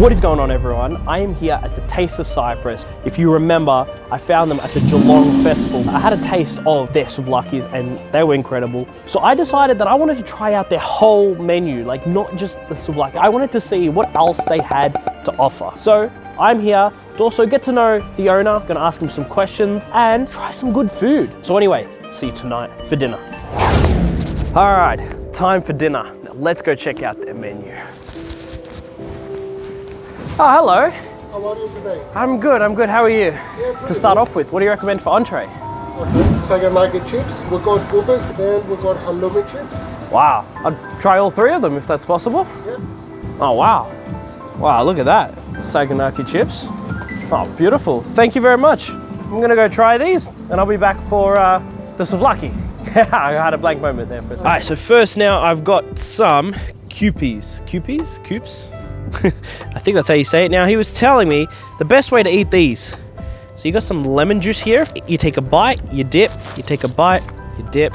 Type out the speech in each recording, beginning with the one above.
What is going on everyone? I am here at the Taste of Cyprus. If you remember, I found them at the Geelong Festival. I had a taste of their souvlaki's and they were incredible. So I decided that I wanted to try out their whole menu, like not just the souvlaki. I wanted to see what else they had to offer. So I'm here to also get to know the owner, gonna ask him some questions and try some good food. So anyway, see you tonight for dinner. All right, time for dinner. Now let's go check out their menu. Oh, hello. How are you today? I'm good, I'm good. How are you? Yeah, To start off with, what do you recommend for entree? Okay. Saganaki chips. We got gubas, then we got halloumi chips. Wow, I'd try all three of them if that's possible. Yeah. Oh, wow. Wow, look at that. Saganaki chips. Oh, beautiful. Thank you very much. I'm gonna go try these and I'll be back for uh, the souvlaki. I had a blank moment there for a second. All right, so first now I've got some Kewpies. Kewpies? Coops? I think that's how you say it. Now, he was telling me the best way to eat these. So you got some lemon juice here. You take a bite, you dip, you take a bite, you dip,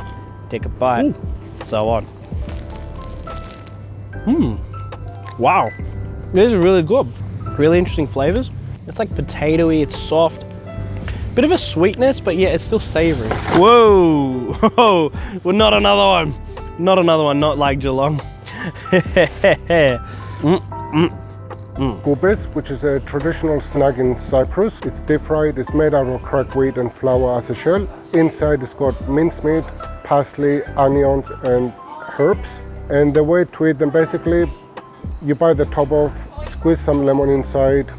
take a bite, so on. Hmm. Wow. These are really good. Really interesting flavors. It's like potatoey, it's soft. Bit of a sweetness, but yeah, it's still savory. Whoa! Whoa! Well, not another one. Not another one, not like Geelong. Mm. Gubas, which is a traditional snack in Cyprus. It's deep fried. It's made out of cracked wheat and flour as a shell. Inside it's got mincemeat, parsley, onions, and herbs. And the way to eat them, basically, you bite the top off, squeeze some lemon inside,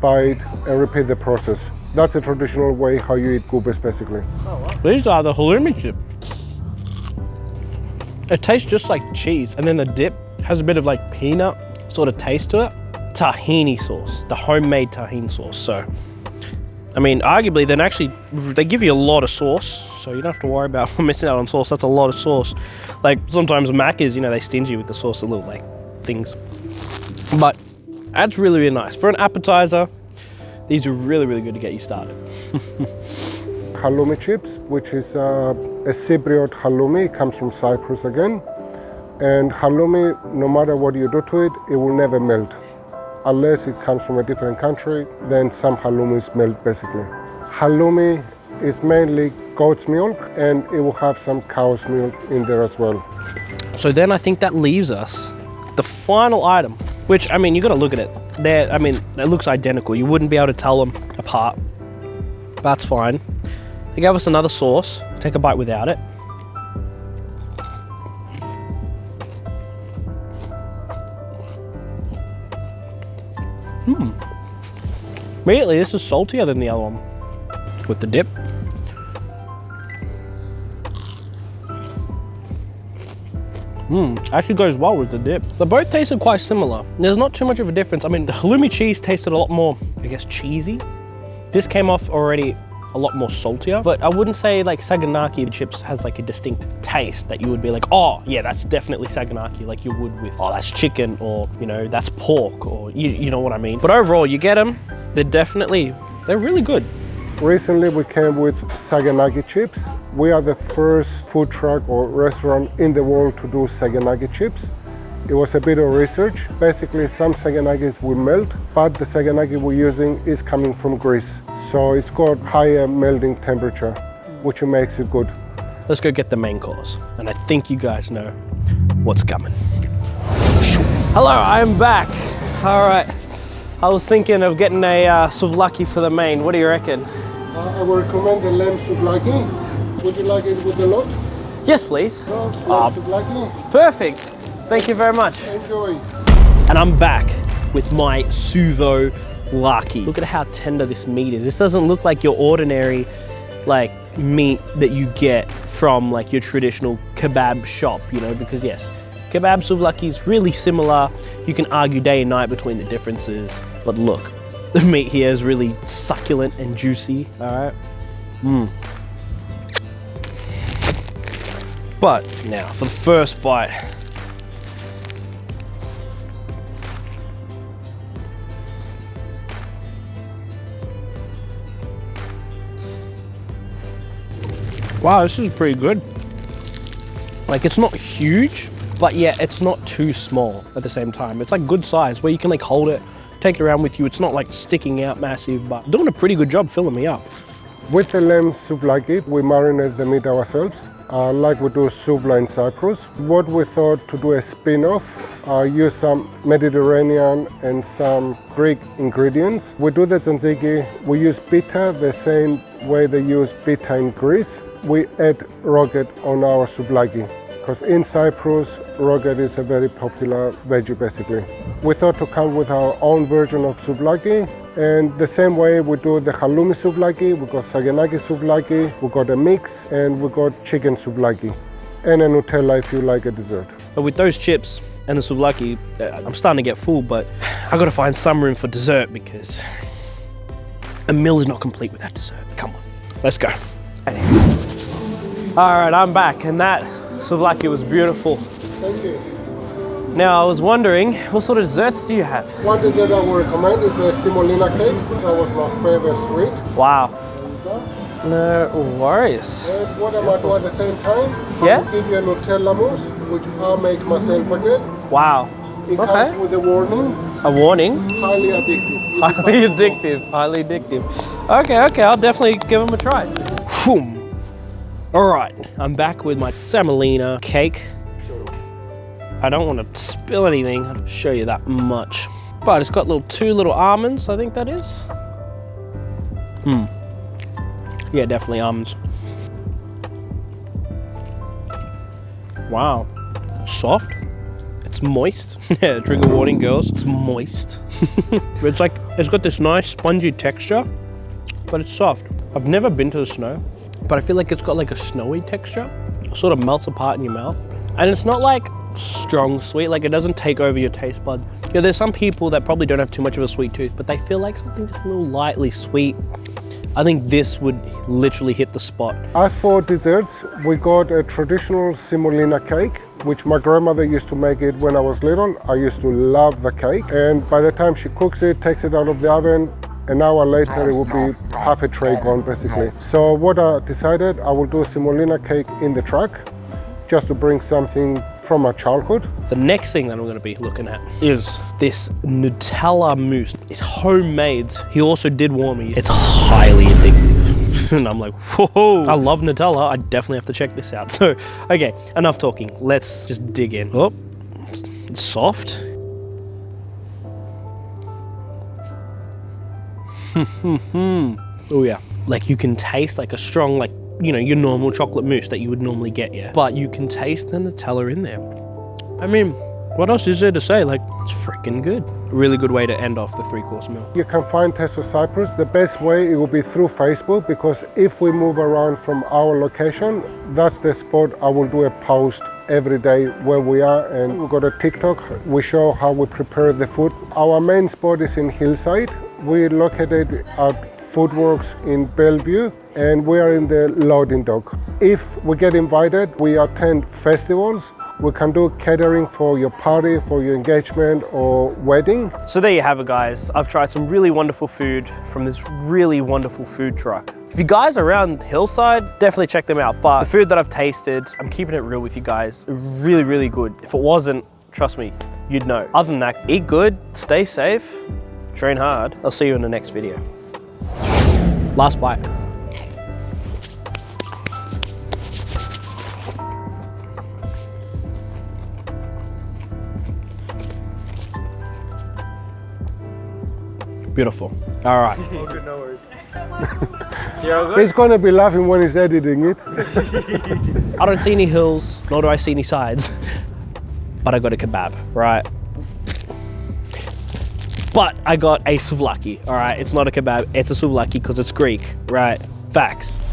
bite, and repeat the process. That's a traditional way how you eat gubas, basically. These are the halloumi chip. It tastes just like cheese, and then the dip has a bit of like peanut sort of taste to it. Tahini sauce, the homemade tahini sauce. So, I mean, arguably, then actually, they give you a lot of sauce, so you don't have to worry about missing out on sauce. That's a lot of sauce. Like sometimes Macca's, you know, they stingy with the sauce, the little like things. But that's really, really nice. For an appetizer, these are really, really good to get you started. halloumi chips, which is uh, a Cypriot halloumi. Comes from Cyprus again. And halloumi, no matter what you do to it, it will never melt. Unless it comes from a different country, then some halloumis melt basically. Halloumi is mainly goat's milk and it will have some cow's milk in there as well. So then I think that leaves us the final item, which I mean, you got to look at it. There, I mean, it looks identical. You wouldn't be able to tell them apart. That's fine. They gave us another sauce. Take a bite without it. Hmm. Immediately, this is saltier than the other one. With the dip. Mmm, actually goes well with the dip. They both tasted quite similar. There's not too much of a difference. I mean, the halloumi cheese tasted a lot more, I guess, cheesy. This came off already a lot more saltier, but I wouldn't say like Saganaki chips has like a distinct taste that you would be like, oh yeah, that's definitely Saganaki, like you would with, oh, that's chicken, or you know, that's pork, or you, you know what I mean. But overall, you get them, they're definitely, they're really good. Recently we came with Saganaki chips. We are the first food truck or restaurant in the world to do Saganaki chips. It was a bit of research. Basically, some Saganakis will melt, but the Saganaki we're using is coming from Greece. So it's got higher melting temperature, which makes it good. Let's go get the main course. And I think you guys know what's coming. Hello, I'm back. All right. I was thinking of getting a uh, souvlaki for the main. What do you reckon? Uh, I would recommend the lamb souvlaki. Would you like it with the lot? Yes, please. No, lamb Ah. souvlaki. Perfect. Thank you very much. Enjoy. And I'm back with my Suvo Laki. Look at how tender this meat is. This doesn't look like your ordinary like meat that you get from like your traditional kebab shop, you know, because yes, kebab souvlaki is really similar. You can argue day and night between the differences, but look, the meat here is really succulent and juicy, all right? Mmm. But now for the first bite, Wow, this is pretty good. Like it's not huge, but yeah, it's not too small at the same time. It's like good size where you can like hold it, take it around with you. It's not like sticking out massive, but doing a pretty good job filling me up. With the lamb souvlaki, we marinate the meat ourselves, uh, like we do souvla in Cyprus. What we thought to do a spin-off, uh, use some Mediterranean and some Greek ingredients. We do the tzatziki, we use pita the same way they use pita in Greece. We add rocket on our souvlaki because in Cyprus, rocket is a very popular veggie basically. We thought to come with our own version of souvlaki and the same way we do the halloumi souvlaki, we got saganaki souvlaki, we got a mix and we got chicken souvlaki and a Nutella if you like a dessert. But with those chips and the souvlaki, uh, I'm starting to get full, but I gotta find some room for dessert because a meal is not complete without dessert. Come on, let's go. All right, I'm back and that souvlaki was beautiful. Thank you. Now, I was wondering, what sort of desserts do you have? One dessert I would recommend is the semolina cake. That was my favorite sweet. Wow. No worries. And what I might do at the same time, Yeah? I will give you a Nutella mousse, which I'll make myself again. Wow. It Okay. comes with a warning, A warning. highly addictive. Highly addictive. Highly addictive. Okay, okay, I'll definitely give them a try. Whew. All right, I'm back with my semolina cake. I don't want to spill anything. I'll show you that much. But it's got little two little almonds, I think that is. Hmm. Yeah, definitely almonds. Wow. Soft. It's moist. yeah, trigger warning, girls. It's moist. it's like, it's got this nice spongy texture, but it's soft. I've never been to the snow, but I feel like it's got like a snowy texture. It sort of melts apart in your mouth. And it's not like strong sweet, like it doesn't take over your taste bud. Yeah, there's some people that probably don't have too much of a sweet tooth, but they feel like something just a little lightly sweet. I think this would literally hit the spot. As for desserts, we got a traditional semolina cake, which my grandmother used to make it when I was little. I used to love the cake. And by the time she cooks it, takes it out of the oven, an hour later it will be half a tray gone basically. So what I decided, I will do a semolina cake in the truck, just to bring something from my childhood. The next thing that I'm going to be looking at is this Nutella mousse. It's homemade. He also did warn me. It's highly addictive. and I'm like, whoa, I love Nutella. I definitely have to check this out. So, okay, enough talking. Let's just dig in. Oh, it's soft. oh yeah. Like you can taste like a strong, like, you know, your normal chocolate mousse that you would normally get, yeah. But you can taste the Nutella in there. I mean, what else is there to say? Like, it's freaking good. Really good way to end off the three course meal. You can find Taste of Cyprus. The best way it will be through Facebook because if we move around from our location, that's the spot I will do a post every day where we are and we've got a TikTok. We show how we prepare the food. Our main spot is in Hillside. We're located at Foodworks in Bellevue and we are in the loading dock. If we get invited, we attend festivals. We can do catering for your party, for your engagement or wedding. So there you have it, guys. I've tried some really wonderful food from this really wonderful food truck. If you guys are around Hillside, definitely check them out. But the food that I've tasted, I'm keeping it real with you guys, really, really good. If it wasn't, trust me, you'd know. Other than that, eat good, stay safe, train hard. I'll see you in the next video. Last bite. Beautiful. All right. You're? He's gonna be laughing when he's editing it. I don't see any hills, nor do I see any sides, but I got a kebab, right? But I got a souvlaki, all right? It's not a kebab, it's a souvlaki because it's Greek, right? Facts.